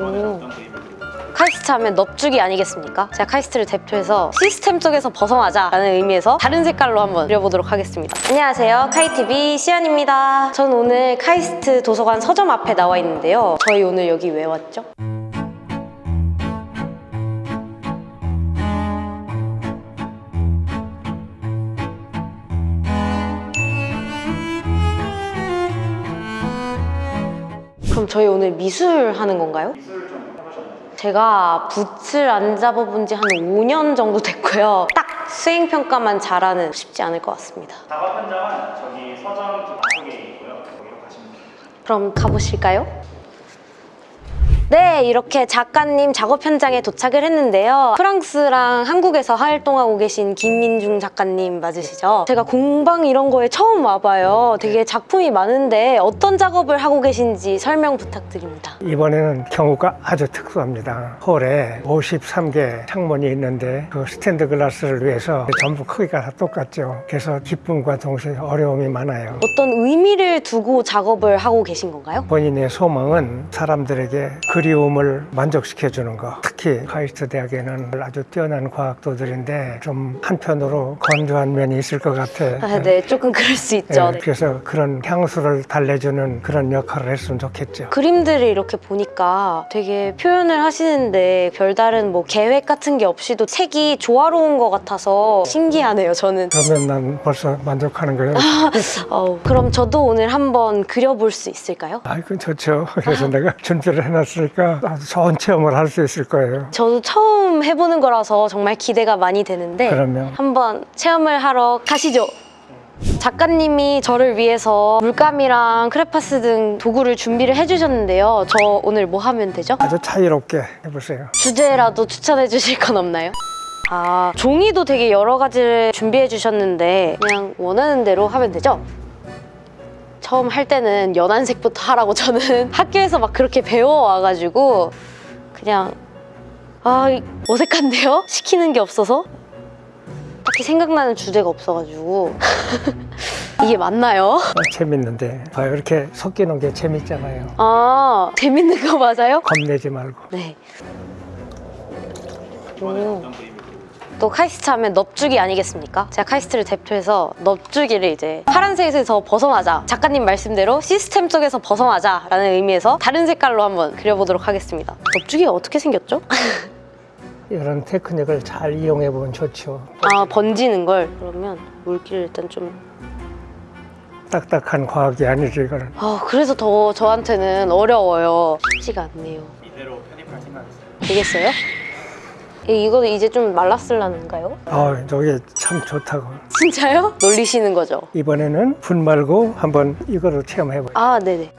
오. 카이스트 하면 넙죽이 아니겠습니까? 제가 카이스트를 대표해서 시스템 속에서 벗어나자라는 의미에서 다른 색깔로 한번 그려보도록 하겠습니다. 안녕하세요. 카이TV 시연입니다. 저는 오늘 카이스트 도서관 서점 앞에 나와 있는데요. 저희 오늘 여기 왜 왔죠? 그럼 저희 오늘 미술 하는 건가요? 제가 붓을 안 잡아본 지 한 5년 정도 됐고요. 딱 수행평가만 잘하는 쉽지 않을 것 같습니다. 작업 현장은 저기 서점 좀 앞쪽에 있고요. 거기로 가시면 됩니다. 그럼 가보실까요? 네, 이렇게 작가님 작업 현장에 도착을 했는데요. 프랑스랑 한국에서 활동하고 계신 김민중 작가님 맞으시죠? 제가 공방 이런 거에 처음 와봐요. 되게 작품이 많은데 어떤 작업을 하고 계신지 설명 부탁드립니다. 이번에는 경우가 아주 특수합니다. 홀에 53개 창문이 있는데 그 스탠드 글라스를 위해서 전부 크기가 다 똑같죠. 그래서 기쁨과 동시에 어려움이 많아요. 어떤 의미를 두고 작업을 하고 계신 건가요? 본인의 소망은 사람들에게 그리움을 만족시켜 주는 거. 특히 카이스트 대학에는 아주 뛰어난 과학도들인데 좀 한편으로 건조한 면이 있을 것 같아. 아, 네, 조금 그럴 수 있죠. 예, 네. 그래서 그런 향수를 달래주는 그런 역할을 했으면 좋겠죠. 그림들을 이렇게 보니까 되게 표현을 하시는데 별다른 뭐 계획 같은 게 없이도 색이 조화로운 것 같아서 신기하네요, 저는. 그러면 난 벌써 만족하는 거예요. 어우, 그럼 저도 오늘 한번 그려볼 수 있을까요? 아이고 좋죠. 그래서 내가 준비를 해놨 으니까 아주 좋은 체험을 할 수 있을 거예요. 저도 처음 해보는 거라서 정말 기대가 많이 되는데 그러면 한번 체험을 하러 가시죠. 작가님이 저를 위해서 물감이랑 크레파스 등 도구를 준비를 해주셨는데요. 저 오늘 뭐 하면 되죠? 아주 자유롭게 해보세요. 주제라도 추천해 주실 건 없나요? 아, 종이도 되게 여러 가지를 준비해 주셨는데 그냥 원하는 대로 하면 되죠? 처음 할 때는 연한색부터 하라고 저는 학교에서 막 그렇게 배워와가지고 그냥 아 이- 어색한데요? 시키는 게 없어서 딱히 생각나는 주제가 없어가지고 이게 맞나요? 어, 재밌는데 봐요. 이렇게 섞이는 게 재밌잖아요. 아 재밌는 거 맞아요? 겁내지 말고. 네. 오. 또 카이스트 하면 넙죽이 아니겠습니까? 제가 카이스트를 대표해서 넙죽이를 이제 파란색에서 벗어나자 작가님 말씀대로 시스템 속에서 벗어나자 라는 의미에서 다른 색깔로 한번 그려보도록 하겠습니다 넙죽이가 어떻게 생겼죠? 이런 테크닉을 잘 이용해 보면 좋죠. 아 번지는 걸 그러면 물기를 일단 좀 딱딱한 과학이 아니지 이거는. 아, 그래서 더 저한테는 어려워요 쉽지가 않네요 이대로 편입할 생각 있어요. 되겠어요? 이- 이거는 이제 좀 말랐을라는가요? 어, 저게 참 좋다고. 진짜요? 놀리시는 거죠? 이번에는 분 말고 한번 이거로 체험해 봐요. 아, 네네.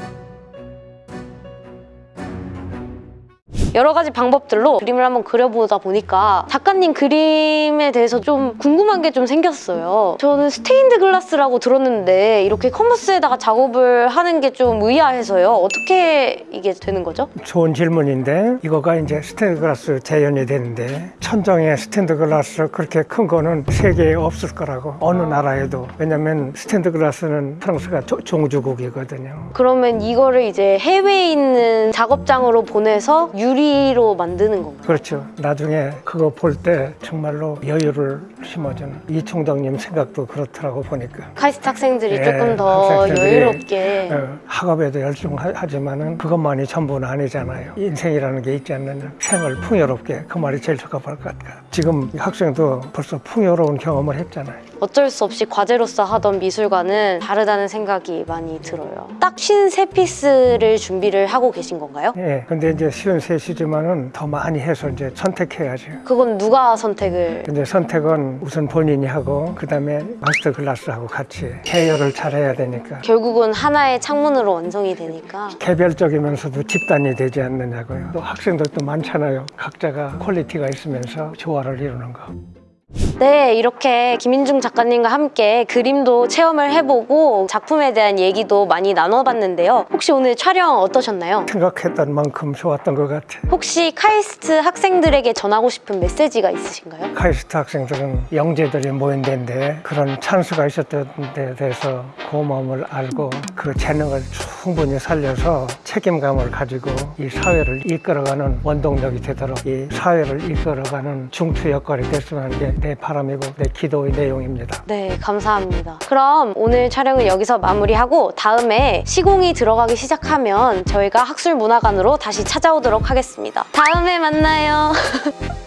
여러 가지 방법들로 그림을 한번 그려보다 보니까 작가님 그림에 대해서 좀 궁금한 게 좀 생겼어요. 저는 스테인드 글라스라고 들었는데 이렇게 캔버스에다가 작업을 하는 게 좀 의아해서요. 어떻게 이게 되는 거죠? 좋은 질문인데 이거가 이제 스테인드 글라스 재현이 되는데 천정에 스테인드 글라스 그렇게 큰 거는 세계에 없을 거라고 어느 나라에도 왜냐면 스테인드 글라스는 프랑스가 조- 종주국이거든요 그러면 이거를 이제 해외에 있는 작업장으로 보내서 유리 로 만드는 건가요? 그렇죠 나중에 그거 볼 때 정말로 여유를 심어주는 이 총장님 생각도 그렇더라고 보니까 카이스트 학생들이 예, 조금 더 학생들이, 여유롭게 어, 학업에도 열중하지만 은 그것만이 전부는 아니잖아요. 인생이라는 게 있지 않느냐. 생을 풍요롭게 그 말이 제일 적합할 것 같아요. 지금 이 학생도 벌써 풍요로운 경험을 했잖아요. 어쩔 수 없이 과제로서 하던 미술과는 다르다는 생각이 많이 들어요. 딱 53피스를 준비를 하고 계신 건가요? 예. 근데 이제 쉰셋이지만은 더 많이 해서 이제 선택해야죠. 그건 누가 선택을 근데 선택은 우선 본인이 하고 그다음에 마스터 클래스하고 같이 배열을 잘해야 되니까 결국은 하나의 창문으로 완성이 되니까 개별적이면서도 집단이 되지 않느냐고요. 또 학생들도 많잖아요. 각자가 퀄리티가 있으면서 조화를 이루는 거. 네, 이렇게 김인중 작가님과 함께 그림도 체험을 해보고 작품에 대한 얘기도 많이 나눠봤는데요. 혹시 오늘 촬영 어떠셨나요? 생각했던 만큼 좋았던 것 같아. 혹시 카이스트 학생들에게 전하고 싶은 메시지가 있으신가요? 카이스트 학생들은 영재들이 모인 데인데 그런 찬스가 있었던 데 대해서 고마움을 알고 그 재능을 충분히 살려서 책임감을 가지고 이 사회를 이끌어가는 원동력이 되도록 이 사회를 이끌어가는 중추 역할이 됐으면 하는 게 내 바람이고 내 기도의 내용입니다. 네, 감사합니다. 그럼 오늘 촬영은 여기서 마무리하고 다음에 시공이 들어가기 시작하면 저희가 학술문화관으로 다시 찾아오도록 하겠습니다. 다음에 만나요.